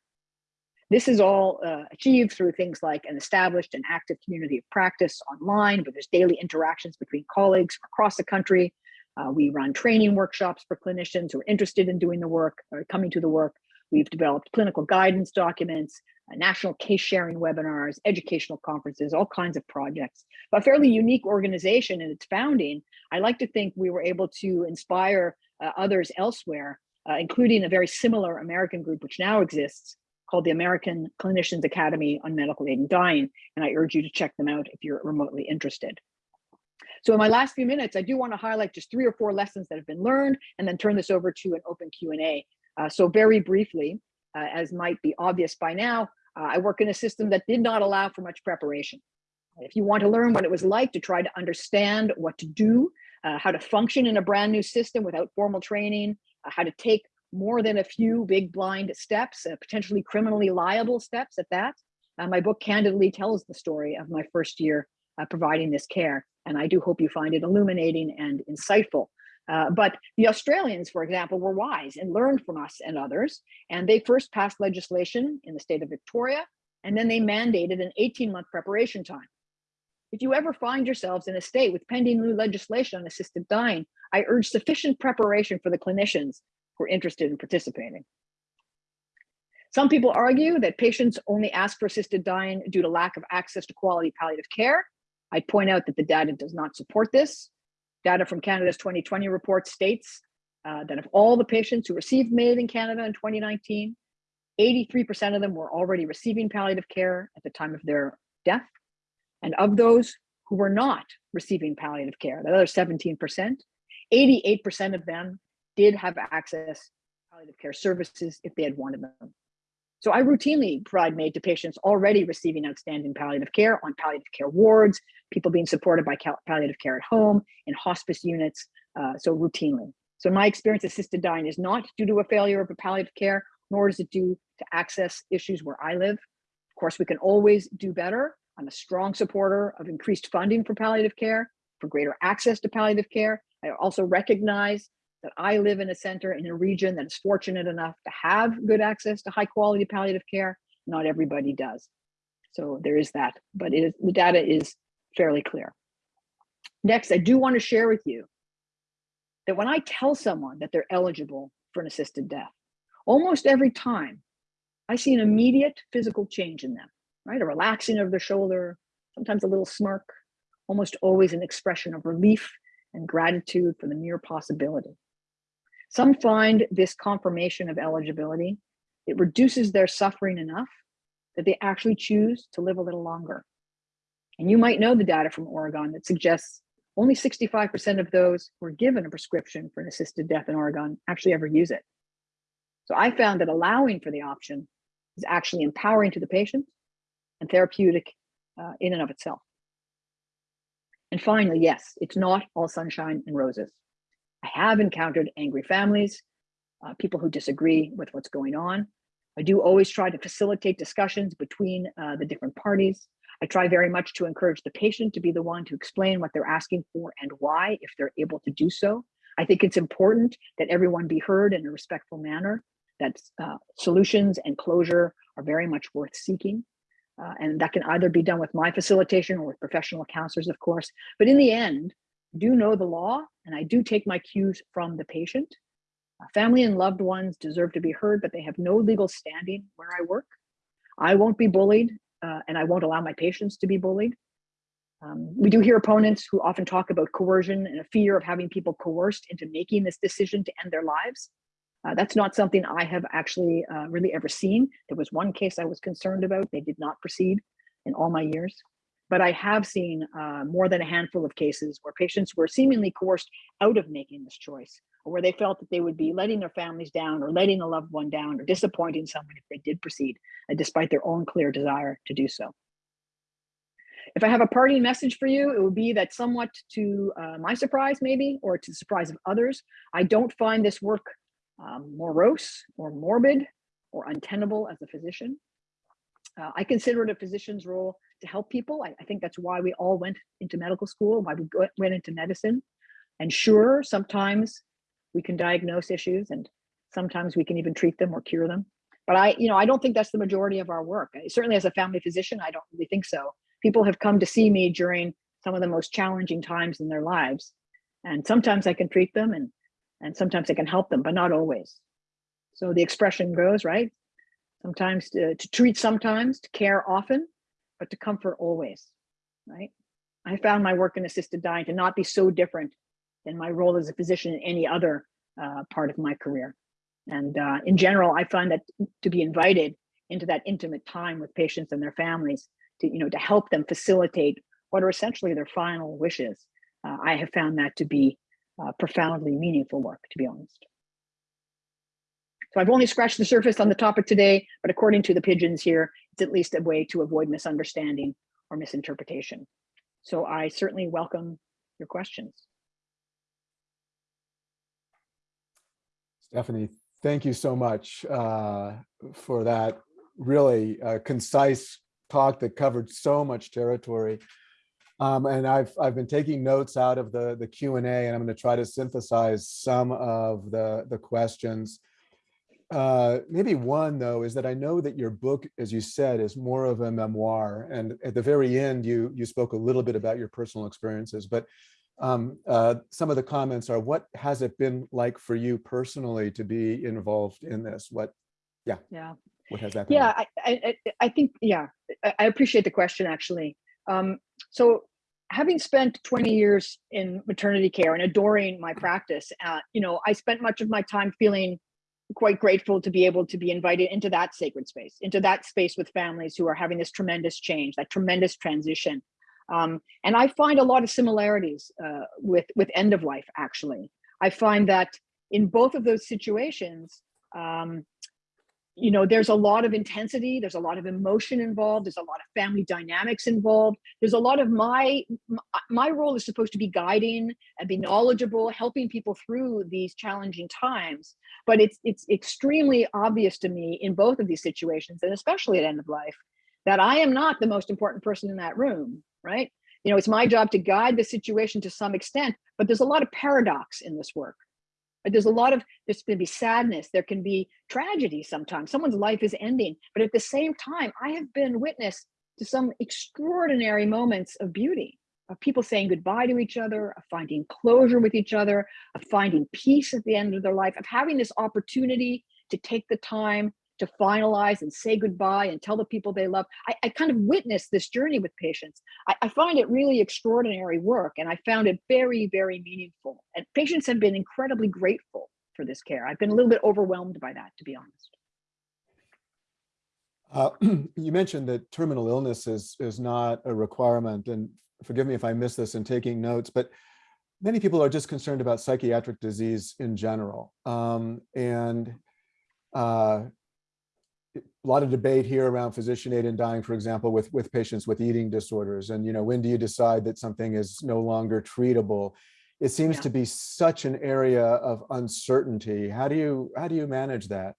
This is all uh, achieved through things like an established and active community of practice online, where there's daily interactions between colleagues across the country. Uh, we run training workshops for clinicians who are interested in doing the work or coming to the work. We've developed clinical guidance documents, national case sharing webinars, educational conferences, all kinds of projects. A fairly unique organization in its founding. I like to think we were able to inspire uh, others elsewhere, uh, including a very similar American group, which now exists, called the American Clinicians Academy on Medical Aid and Dying, and I urge you to check them out if you're remotely interested. So in my last few minutes, I do want to highlight just three or four lessons that have been learned and then turn this over to an open Q&A. Uh, so very briefly, uh, as might be obvious by now, uh, I work in a system that did not allow for much preparation. If you want to learn what it was like to try to understand what to do, uh, how to function in a brand new system without formal training, uh, how to take more than a few big blind steps, uh, potentially criminally liable steps at that. Uh, my book candidly tells the story of my first year uh, providing this care, and I do hope you find it illuminating and insightful. Uh, but the Australians, for example, were wise and learned from us and others, and they first passed legislation in the state of Victoria, and then they mandated an 18-month preparation time. If you ever find yourselves in a state with pending new legislation on assisted dying, I urge sufficient preparation for the clinicians who are interested in participating. Some people argue that patients only ask for assisted dying due to lack of access to quality palliative care. I point out that the data does not support this. Data from Canada's 2020 report states uh, that of all the patients who received MAID in Canada in 2019, 83% of them were already receiving palliative care at the time of their death. And of those who were not receiving palliative care, the other 17%, 88% of them did have access to palliative care services if they had wanted them. So I routinely provide MAID to patients already receiving outstanding palliative care on palliative care wards, people being supported by palliative care at home, in hospice units, uh, so routinely. So in my experience, assisted dying is not due to a failure of a palliative care, nor is it due to access issues where I live. Of course, we can always do better. I'm a strong supporter of increased funding for palliative care, for greater access to palliative care. I also recognize that I live in a center in a region that is fortunate enough to have good access to high quality palliative care. Not everybody does. So there is that, but the data is fairly clear. Next, I do want to share with you that when I tell someone that they're eligible for an assisted death, almost every time I see an immediate physical change in them, right? A relaxing of their shoulder, sometimes a little smirk, almost always an expression of relief and gratitude for the mere possibility. Some find this confirmation of eligibility, it reduces their suffering enough that they actually choose to live a little longer. And you might know the data from Oregon that suggests only 65% of those who are given a prescription for an assisted death in Oregon actually ever use it. So I found that allowing for the option is actually empowering to the patient and therapeutic uh, in and of itself. And finally, yes, it's not all sunshine and roses. I have encountered angry families, uh, people who disagree with what's going on. I do always try to facilitate discussions between uh, the different parties. I try very much to encourage the patient to be the one to explain what they're asking for and why, if they're able to do so. I think it's important that everyone be heard in a respectful manner, that uh, solutions and closure are very much worth seeking. Uh, and that can either be done with my facilitation or with professional counselors, of course. But in the end, do know the law and I do take my cues from the patient. Uh, family and loved ones deserve to be heard, but they have no legal standing where I work. I won't be bullied uh, and I won't allow my patients to be bullied. Um, we do hear opponents who often talk about coercion and a fear of having people coerced into making this decision to end their lives. Uh, that's not something I have actually uh, really ever seen. There was one case I was concerned about. They did not proceed in all my years but I have seen uh, more than a handful of cases where patients were seemingly coerced out of making this choice, or where they felt that they would be letting their families down or letting a loved one down or disappointing someone if they did proceed, uh, despite their own clear desire to do so. If I have a parting message for you, it would be that somewhat to uh, my surprise, maybe, or to the surprise of others, I don't find this work um, morose or morbid or untenable as a physician. Uh, I consider it a physician's role to help people. I, I, think that's why we all went into medical school, why we go, went into medicine. And sure, sometimes we can diagnose issues and sometimes we can even treat them or cure them. But I, you know, I don't think that's the majority of our work. Certainly as a family physician, I don't really think so. People have come to see me during some of the most challenging times in their lives. And sometimes I can treat them and, and sometimes I can help them, but not always. So the expression goes, right? Sometimes to, to treat sometimes, to care often, but to comfort always, right? I found my work in assisted dying to not be so different than my role as a physician in any other uh, part of my career. And uh, in general, I find that to be invited into that intimate time with patients and their families to, you know, to help them facilitate what are essentially their final wishes. Uh, I have found that to be uh, profoundly meaningful work, to be honest. So I've only scratched the surface on the topic today, but according to the pigeons here, it's at least a way to avoid misunderstanding or misinterpretation. So I certainly welcome your questions. Stefanie, thank you so much uh, for that really uh, concise talk that covered so much territory. Um, and I've I've been taking notes out of the the Q and A, and I'm going to try to synthesize some of the the questions. Uh, maybe one though is that I know that your book, as you said, is more of a memoir, and at the very end, you you spoke a little bit about your personal experiences. But um, uh, some of the comments are, what has it been like for you personally to be involved in this? What, yeah. Yeah. What has that been? Yeah, like? I, I, I- think, yeah, I, I appreciate the question, actually. Um, so having spent 20 years in maternity care and adoring my practice, uh, you know, I spent much of my time feeling quite grateful to be able to be invited into that sacred space, into that space with families who are having this tremendous change, that tremendous transition. Um, and I find a lot of similarities uh, with, with end of life, actually. I find that in both of those situations, um, you know, there's a lot of intensity, there's a lot of emotion involved, there's a lot of family dynamics involved. There's a lot of my uh, my role is supposed to be guiding and be knowledgeable, helping people through these challenging times. But it's it's extremely obvious to me in both of these situations, and especially at end of life, that I am not the most important person in that room, right? You know, it's my job to guide the situation to some extent, but there's a lot of paradox in this work. There's a lot of, there's going to be sadness. There can be tragedy sometimes. Someone's life is ending. But at the same time, I have been witness to some extraordinary moments of beauty, of people saying goodbye to each other, of finding closure with each other, of finding peace at the end of their life, of having this opportunity to take the time to finalize and say goodbye and tell the people they love. I, I kind of witnessed this journey with patients. I, I find it really extraordinary work and I found it very, very meaningful. And patients have been incredibly grateful for this care. I've been a little bit overwhelmed by that, to be honest. Uh, you mentioned that terminal illness is, is not a requirement, and forgive me if I miss this in taking notes, but many people are just concerned about psychiatric disease in general. Um, and uh, a lot of debate here around physician aid in dying, for example, with, with patients with eating disorders. And, you know, when do you decide that something is no longer treatable? It seems Yeah. to be such an area of uncertainty. How do you, how do you manage that?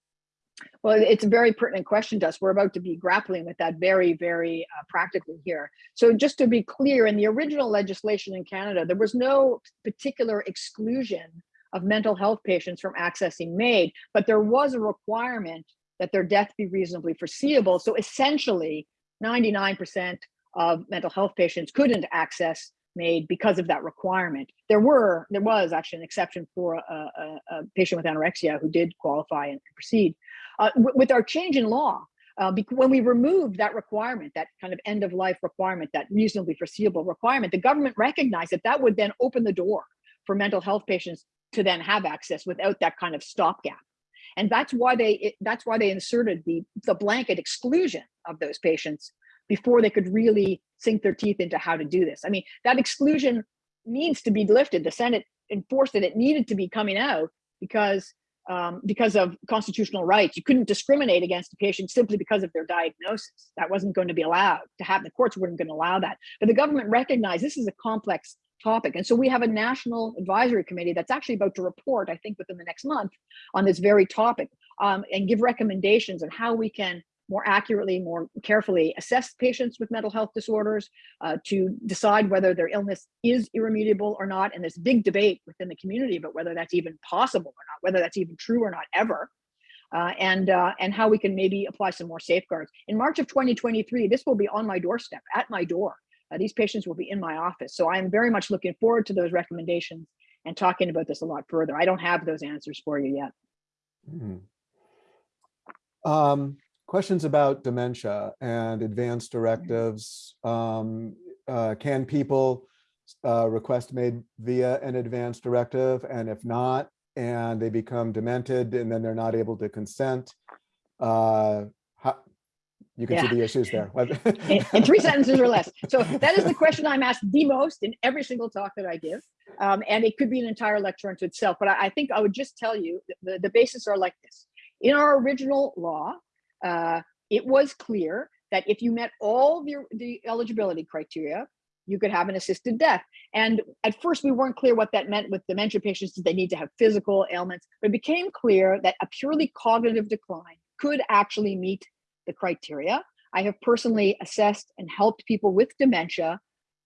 Well, it's a very pertinent question to us. We're about to be grappling with that very, very uh, practically here. So just to be clear, in the original legislation in Canada, there was no particular exclusion of mental health patients from accessing MAID, but there was a requirement that their death be reasonably foreseeable. So essentially, 99% of mental health patients couldn't access MAID because of that requirement. There were, there was actually an exception for a, a, a patient with anorexia who did qualify and proceed. Uh, with our change in law, uh, when we removed that requirement, that kind of end of life requirement, that reasonably foreseeable requirement, the government recognized that that would then open the door for mental health patients to then have access without that kind of stopgap and that's why they that's why they inserted the the blanket exclusion of those patients before they could really sink their teeth into how to do this. I mean that exclusion needs to be lifted. The senate enforced that it needed to be coming out because um, because of constitutional rights. You couldn't discriminate against a patient simply because of their diagnosis. That wasn't going to be allowed. To happen the courts weren't going to allow that. But the government recognized this is a complex topic and so we have a national advisory committee that's actually about to report i think within the next month on this very topic um, and give recommendations on how we can more accurately, more carefully assess patients with mental health disorders uh, to decide whether their illness is irremediable or not. And there's big debate within the community about whether that's even possible or not, whether that's even true or not ever. Uh, and uh, and how we can maybe apply some more safeguards. In March of 2023, this will be on my doorstep, at my door. Uh, these patients will be in my office. So I'm very much looking forward to those recommendations and talking about this a lot further. I don't have those answers for you yet. Mhm. Um, questions about dementia and advanced directives. Um, uh, can people uh, request MAID via an advance directive? And if not, and they become demented and then they're not able to consent, uh, you can see the issues there. in, in three sentences or less. So that is the question I'm asked the most in every single talk that I give. Um, and it could be an entire lecture unto itself. But I, I think I would just tell you the, the bases are like this. In our original law, uh, it was clear that if you met all the, the eligibility criteria, you could have an assisted death. And at first, we weren't clear what that meant with dementia patients. Did they need to have physical ailments? But it became clear that a purely cognitive decline could actually meet the criteria. I have personally assessed and helped people with dementia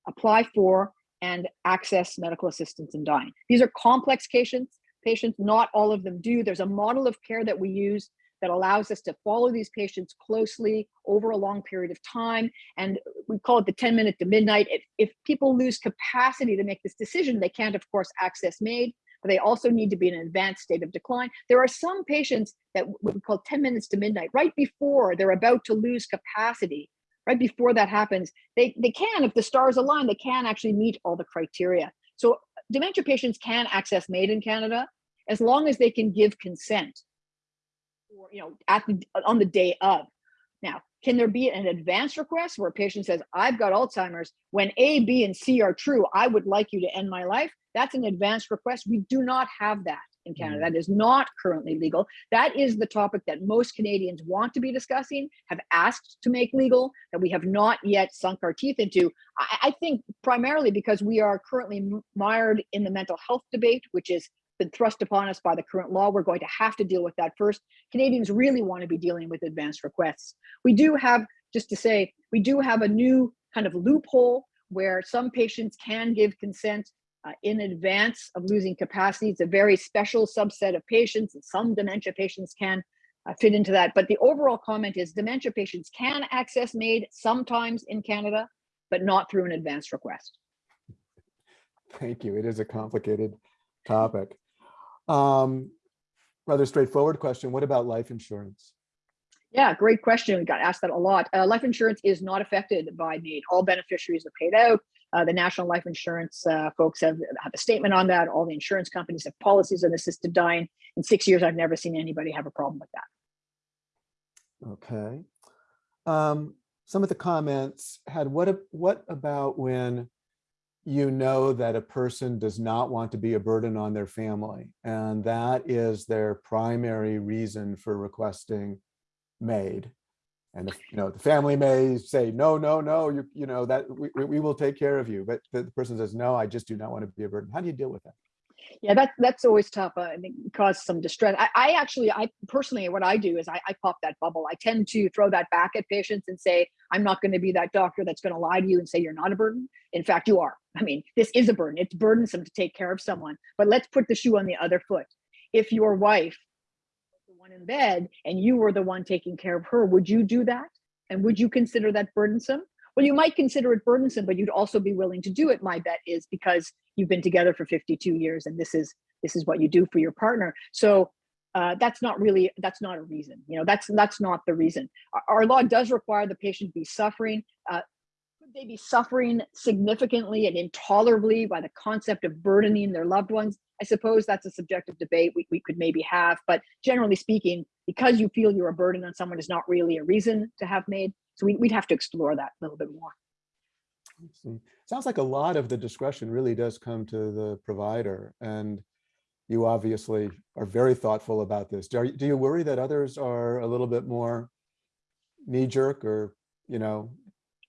apply for and access medical assistance in dying. These are complex patients, patients, not all of them do. There's a model of care that we use that allows us to follow these patients closely over a long period of time. And we call it the 10 minute to midnight. If, if people lose capacity to make this decision, they can't, of course, access but they also need to be in an advanced state of decline. There are some patients that we call 10 minutes to midnight, right before they're about to lose capacity, right before that happens, they, they can, if the stars align, they can actually meet all the criteria. So dementia patients can access MAID in Canada as long as they can give consent or, you know, at the, on the day of. Now, can there be an advance request where a patient says, I've got Alzheimer's, when A, B, and C are true, I would like you to end my life? That's an advance request. We do not have that in Canada. Mm. That is not currently legal. That is the topic that most Canadians want to be discussing, have asked to make legal, that we have not yet sunk our teeth into. I, I think primarily because we are currently mired in the mental health debate, which is been thrust upon us by the current law. We're going to have to deal with that first. Canadians really want to be dealing with advanced requests. We do have, just to say, we do have a new kind of loophole where some patients can give consent uh, in advance of losing capacity. It's a very special subset of patients, and some dementia patients can uh, fit into that. But the overall comment is dementia patients can access MAID sometimes in Canada, but not through an advance request. Thank you. It is a complicated topic. Um, rather straightforward question. What about life insurance? Yeah, great question. We got asked that a lot. Uh, life insurance is not affected by MAID. All beneficiaries are paid out. Uh, the National Life Insurance uh, folks have, have a statement on that. All the insurance companies have policies on assisted dying. In six years, I've never seen anybody have a problem with that. Okay. Um, some of the comments had what, what about when you know that a person does not want to be a burden on their family and that is their primary reason for requesting MAID? And if, you know, the family may say, no, no, no, you, you know, that we, we- will take care of you. But the person says, no, I just do not want to be a burden. How do you deal with that? Yeah, that that's always tough. Uh, think it causes some distress. I, I actually, I personally, what I do is I, I pop that bubble. I tend to throw that back at patients and say, I'm not going to be that doctor that's going to lie to you and say you're not a burden. In fact, you are. I mean, this is a burden. It's burdensome to take care of someone. But let's put the shoe on the other foot. If your wife was the one in bed and you were the one taking care of her, would you do that? And would you consider that burdensome? Well, you might consider it burdensome, but you'd also be willing to do it. My bet is because you've been together for 52 years, and this is this is what you do for your partner. So uh, that's not really that's not a reason. You know, that's that's not the reason. Our, our law does require the patient be suffering. Uh, could they be suffering significantly and intolerably by the concept of burdening their loved ones? I suppose that's a subjective debate we, we could maybe have, but generally speaking, because you feel you're a burden on someone is not really a reason to have MAID. So we, we'd have to explore that a little bit more. Sounds like a lot of the discretion really does come to the provider and you obviously are very thoughtful about this. Do you, do you worry that others are a little bit more knee jerk or, you know,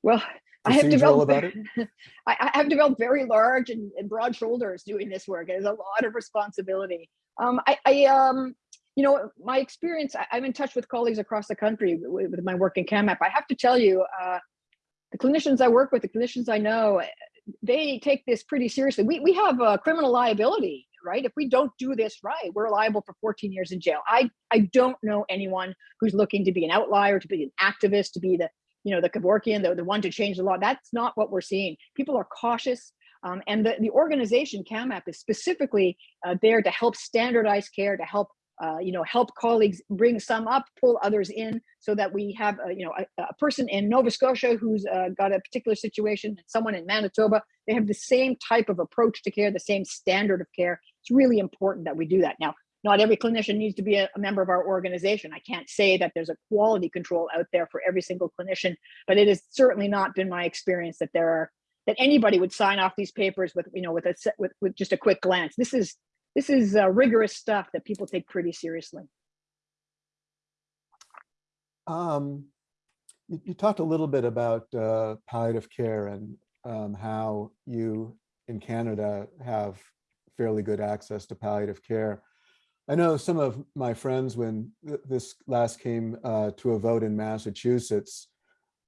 Well, I have developed about it? I, I have developed very large and, and broad shoulders doing this work. There's a lot of responsibility. Um, I, I um, you know, my experience, I, I'm in touch with colleagues across the country with, with my work in CAMAP. I have to tell you, uh, the clinicians I work with, the clinicians I know, eh, they take this pretty seriously. We, we have a criminal liability, right? If we don't do this right, we're liable for 14 years in jail. I, I don't know anyone who's looking to be an outlier, to be an activist, to be the, you know, the Kevorkian, the, the one to change the law. That's not what we're seeing. People are cautious. Um, and the, the organization CAMAP is specifically uh, there to help standardize care, to help uh, you know, help colleagues bring some up, pull others in, so that we have, a, you know, a, a person in Nova Scotia who's uh, got a particular situation, and someone in Manitoba, they have the same type of approach to care, the same standard of care. It's really important that we do that. Now, not every clinician needs to be a, a member of our organization. I can't say that there's a quality control out there for every single clinician, but it has certainly not been my experience that there are that anybody would sign off these papers with, you know, with a with, with just a quick glance. This is this is uh, rigorous stuff that people take pretty seriously. Um, you, you talked a little bit about uh, palliative care and um, how you in Canada have fairly good access to palliative care. I know some of my friends, when th- this last came uh, to a vote in Massachusetts,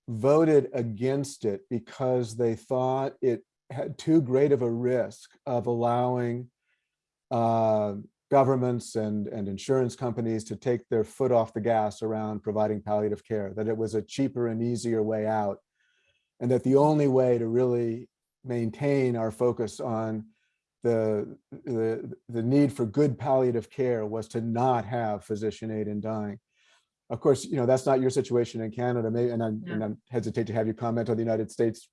voted against it because they thought it had too great of a risk of allowing uh, governments and, and insurance companies to take their foot off the gas around providing palliative care, that it was a cheaper and easier way out. And that the only way to really maintain our focus on the, the, the need for good palliative care was to not have physician aid in dying. Of course, you know, that's not your situation in Canada, maybe, and I'm, and I hesitate to have you comment on the United States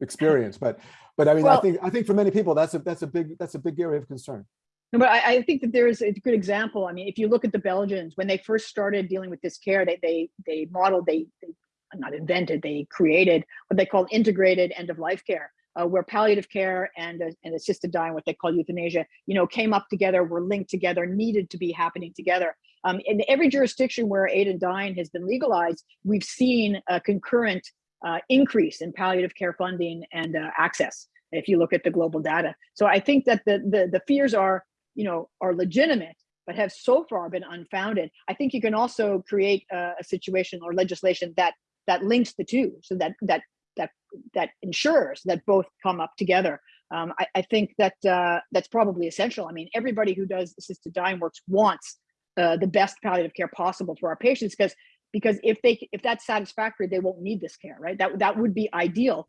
experience, but, but I mean, I think, I think for many people, that's a, that's a big, that's a big area of concern. No, but I, I think that there is a good example. I mean, if you look at the Belgians, when they first started dealing with this care, they they they modeled, they, they not invented, they created what they call integrated end of life care, uh, where palliative care and uh, and assisted dying, what they call euthanasia, you know, came up together, were linked together, needed to be happening together. Um, in every jurisdiction where aid and dying has been legalized, we've seen a concurrent uh, increase in palliative care funding and uh, access. If you look at the global data, so I think that the the, the fears are you know, are legitimate, but have so far been unfounded. I think you can also create a, a situation or legislation that that links the two, so that that that that ensures that both come up together. Um, I, I think that uh, that's probably essential. I mean, everybody who does assisted dying works wants uh, the best palliative care possible for our patients because because if they if that's satisfactory, they won't need this care, right? That that would be ideal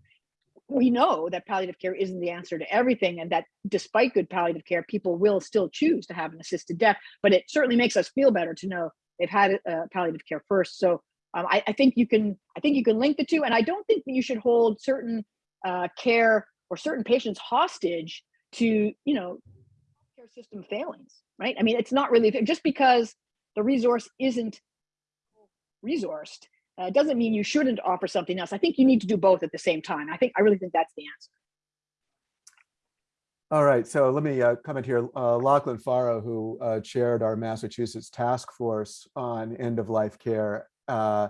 we know that palliative care isn't the answer to everything and that despite good palliative care people will still choose to have an assisted death but it certainly makes us feel better to know they've had uh, palliative care first. So um, I, I, think you can i think you can link the two and i don't think that you should hold certain uh, care or certain patients hostage to you know care system failings right? I mean it's not really just because the resource isn't resourced uh, doesn't mean you shouldn't offer something else. I think you need to do both at the same time. I think I really think that's the answer. All right, so let me uh, comment here. Uh, Lachlan Forrow, who uh, chaired our Massachusetts task force on end-of-life care, uh,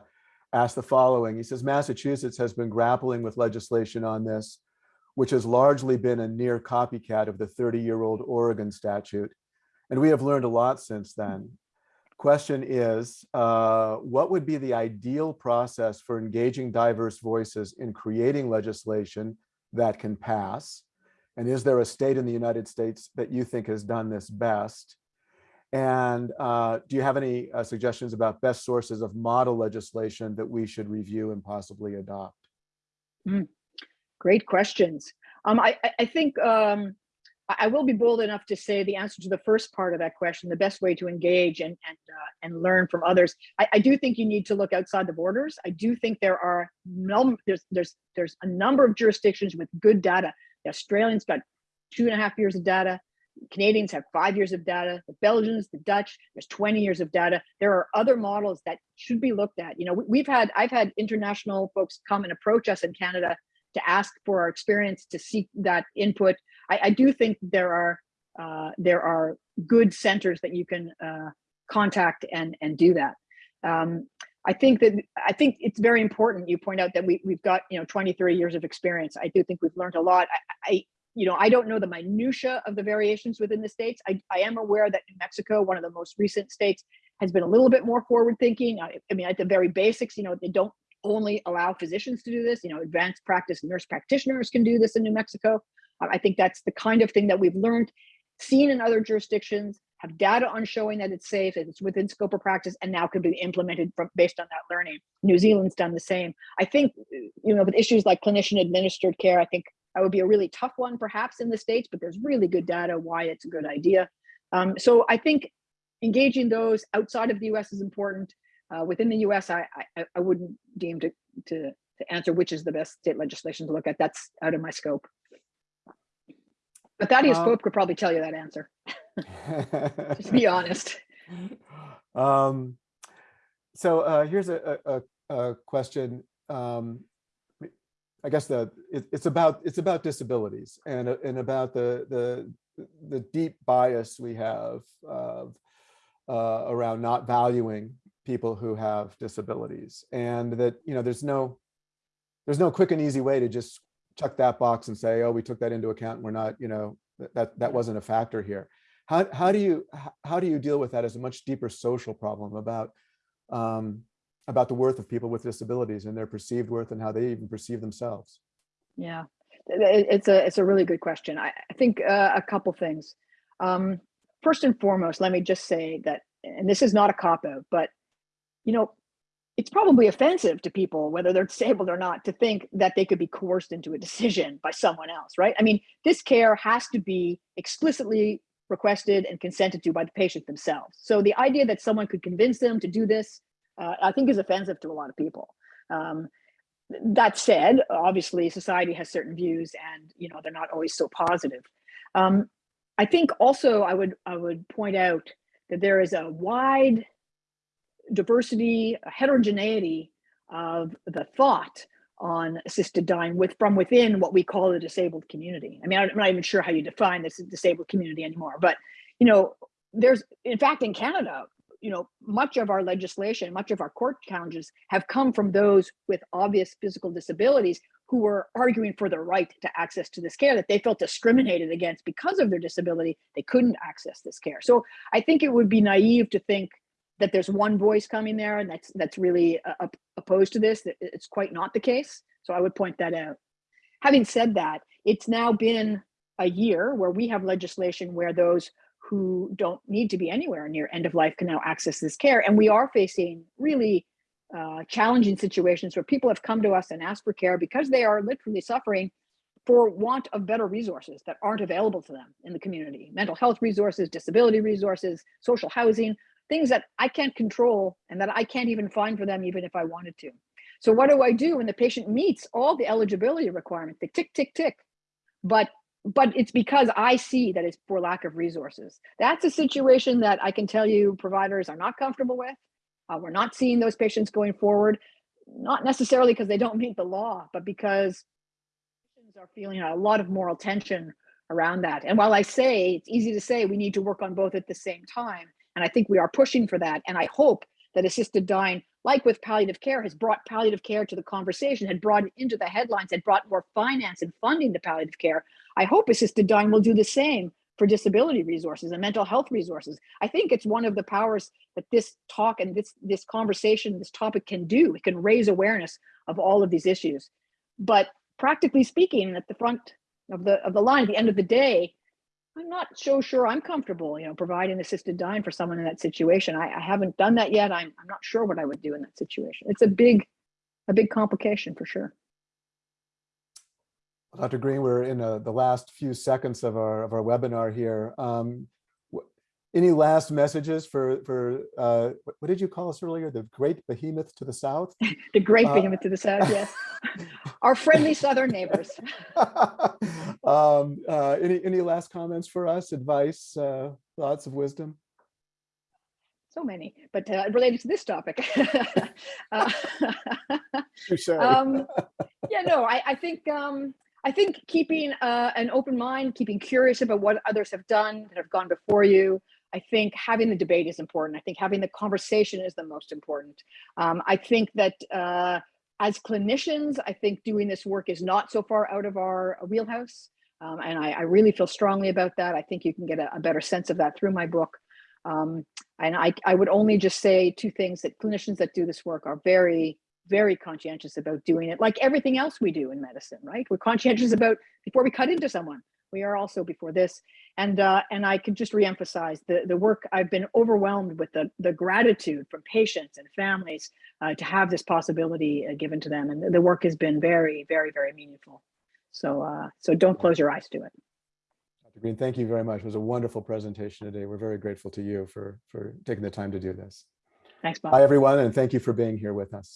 asked the following. He says, Massachusetts has been grappling with legislation on this, which has largely been a near copycat of the 30-year-old Oregon statute. And we have learned a lot since then. Question is, uh, what would be the ideal process for engaging diverse voices in creating legislation that can pass? And is there a state in the United States that you think has done this best? And uh, do you have any uh, suggestions about best sources of model legislation that we should review and possibly adopt? Mm, great questions. Um, I, I think um, I will be bold enough to say the answer to the first part of that question, the best way to engage and and uh, and learn from others. I, I, do think you need to look outside the borders. I do think there are no there's there's there's a number of jurisdictions with good data. The Australians got two and a half years of data. Canadians have five years of data. The Belgians, the Dutch, there's 20 years of data. There are other models that should be looked at. You know, we've had I've had international folks come and approach us in Canada to ask for our experience to seek that input. I, I do think there are uh, there are good centers that you can uh, contact and and do that. Um, I think that I think it's very important. You point out that we we've got you know 20, 30 years of experience. I do think we've learned a lot. I, I you know I don't know the minutia of the variations within the states. I, I am aware that New Mexico, one of the most recent states, has been a little bit more forward thinking. I, I mean, at the very basics, you know, they don't only allow physicians to do this. You know, advanced practice nurse practitioners can do this in New Mexico. I think that's the kind of thing that we've learned, seen in other jurisdictions, have data on showing that it's safe, that it's within scope of practice, and now can be implemented from based on that learning. New Zealand's done the same. I think, you know, with issues like clinician administered care, I think that would be a really tough one perhaps in the States, but there's really good data why it's a good idea. Um, so I think engaging those outside of the US is important. Uh, within the US, I, I, I wouldn't deem to, to, to answer which is the best state legislation to look at. That's out of my scope. But Thaddeus Uh, Pope could probably tell you that answer. Just be honest. Um, so uh, here's a, a, a question. Um, I guess the it, it's about it's about disabilities and and about the the the deep bias we have of uh, around not valuing people who have disabilities and that you know there's no there's no quick and easy way to just check that box and say oh we took that into account we're not you know that that, that wasn't a factor here how, how do you how do you deal with that as a much deeper social problem about um, about the worth of people with disabilities and their perceived worth and how they even perceive themselves Yeah, it's a it's a really good question. I, I think uh, a couple things. Um, first and foremost, let me just say that, and this is not a cop out, but you know, it's probably offensive to people, whether they're disabled or not, to think that they could be coerced into a decision by someone else, right? I mean, this care has to be explicitly requested and consented to by the patient themselves. So the idea that someone could convince them to do this, uh, I think is offensive to a lot of people. Um, that said, obviously society has certain views and, you know, they're not always so positive. Um, I think also I would, I would point out that there is a wide diversity, heterogeneity of the thought on assisted dying with from within what we call the disabled community. I mean, I'm not even sure how you define this disabled community anymore, but you know, there's in fact in Canada, you know, much of our legislation, much of our court challenges have come from those with obvious physical disabilities who were arguing for their right to access to this care that they felt discriminated against because of their disability. They couldn't access this care. So I think it would be naive to think that there's one voice coming there and that's that's really uh, opposed to this it's quite not the case. So i would point that out. Having said that it's now been a year where we have legislation where those who don't need to be anywhere near end of life can now access this care. And we are facing really uh, challenging situations where people have come to us and asked for care because they are literally suffering for want of better resources that aren't available to them in the community. Mental health resources disability resources social housing things that I can't control and that I can't even find for them even if I wanted to. So what do I do when the patient meets all the eligibility requirements, the tick, tick, tick, but but it's because I see that it's for lack of resources. That's a situation that I can tell you providers are not comfortable with. Uh, we're not seeing those patients going forward, not necessarily because they don't meet the law, but because patients are feeling a lot of moral tension around that. And while I say it's easy to say we need to work on both at the same time, and I think we are pushing for that. And I hope that assisted dying, like with palliative care, has brought palliative care to the conversation, had brought it into the headlines, had brought more finance and funding to palliative care. I hope assisted dying will do the same for disability resources and mental health resources. I think it's one of the powers that this talk and this this conversation, this topic can do. It can raise awareness of all of these issues. But practically speaking, at the front of the of the line, at the end of the day, I'm not so sure I'm comfortable, you know, providing assisted dying for someone in that situation. I, I haven't done that yet. I'm, I'm not sure what I would do in that situation. It's a big, a big complication for sure. Dr. Green, we're in uh, the last few seconds of our of our webinar here. Um, any last messages for for uh, what did you call us earlier? The great behemoth to the south. the great uh, behemoth to the south. Yes, our friendly southern neighbors. um, uh, any any last comments for us? Advice, uh, thoughts of wisdom. So many, but uh, related to this topic. uh, um, yeah, no, I, I think um, I think keeping uh, an open mind, keeping curious about what others have done that have gone before you, I think having the debate is important. I think having the conversation is the most important. Um, I think that uh, as clinicians, I think doing this work is not so far out of our wheelhouse. Um, and I, I, really feel strongly about that. I think you can get a, a better sense of that through my book. Um, and I, I would only just say two things that clinicians that do this work are very, very conscientious about doing it like everything else we do in medicine, right? We're conscientious about before we cut into someone, we are also before this. And uh, and I could just reemphasize the, the work, I've been overwhelmed with the, the gratitude from patients and families uh, to have this possibility uh, given to them. And the work has been very, very, very meaningful. So, uh, so don't close your eyes to it. Dr. Green, thank you very much. It was a wonderful presentation today. We're very grateful to you for, for taking the time to do this. Thanks, Bob. Bye, everyone, and thank you for being here with us.